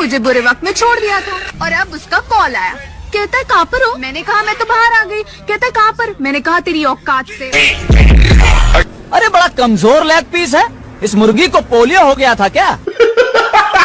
मुझे बुरे वक्त में छोड़ दिया था। और अब उसका कॉल आया। कहता है, कहाँ पर हो? मैंने कहा, मैं तो बाहर आ गई। कहता है, कहाँ पर? मैंने कहा, तेरी औकात से। अरे, बड़ा कमज़ोर लेग पीस है। इस मुर्गी को पोलियो हो गया था क्या?